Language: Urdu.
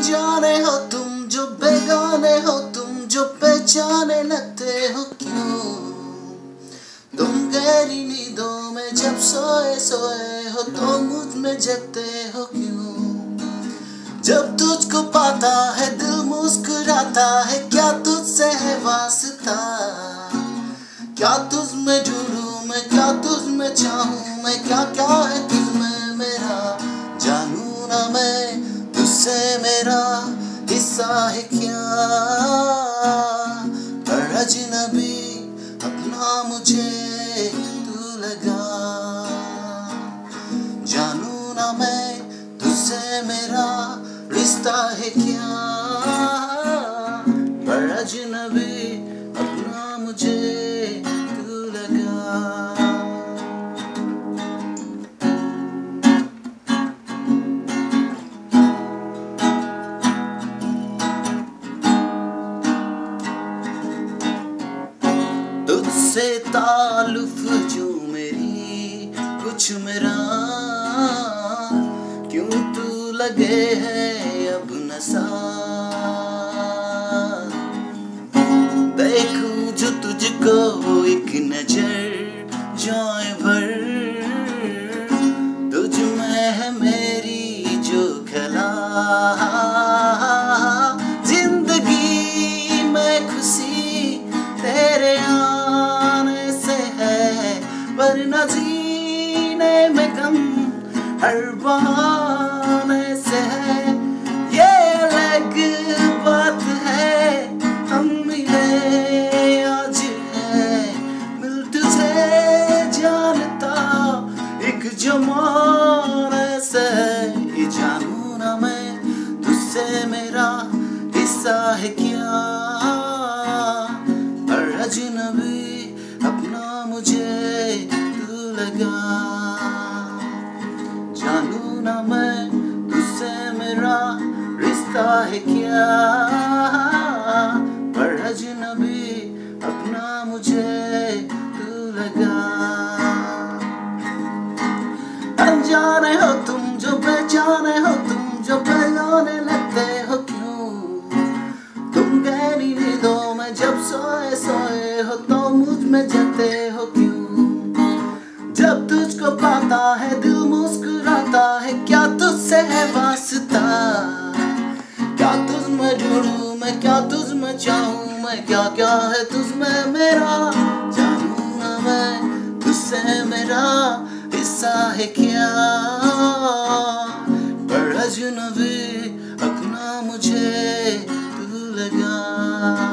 انجانے ہو تم جو بیگانے ہو، تم جو پہچانے لگتے ہو کیوں؟ تم گہری نیندوں میں جب سوئے سوئے ہو تو مجھ میں جگتے ہو کیوں؟ جب تجھ کو پاتا ہے دل مسکراتا ہے، کیا تجھ سے ہے واسطہ؟ کیا تجھ میں جڑوں میں، کیا تجھ میں چاہوں میں، کیا کیا ہے ہے کیا؟ پر اجنبی اپنا مجھے تو لگا؟ جانوں نہ میں تجھ سے میرا رشتہ ہے کیا؟ پر اجنبی سے تعلق جو میری کچھ میرا کیوں تو لگے ہے اب نسا ورنہ جینے میں غم، ہر بہانے سے ہے۔ یہ الگ بات ہے، ہم ملے آج ہے۔ مل تجھے جانتا ایک جمانے سے یہ جانوں نہ میں، تجھ سے میرا حصہ ہے کیا؟ لگا۔ جانوں نہ میں تجھ سے میرا رشتہ ہے کیا۔ پر اجنبی اپنا مجھے تو لگا۔ انجانے ہو تم جو پہچانے ہو، تم جو پہچانے لگتے ہو کیوں؟ تم گہری نیندوں میں جب سوئے سوئے ہو تو مجھ میں جگتے ہو کیوں؟ ہے، دل مسکراتا ہے، کیا تجھ سے ہے واسطہ؟ کیا تجھ میں جڑوں میں، کیا تجھ میں چاہوں میں کیا کیا ہے تجھ میں میرا؟ جانوں نہ میں، تجھ سے ہے میرا حصہ ہے کیا؟ پر اجنبی اپنا مجھے تو لگا۔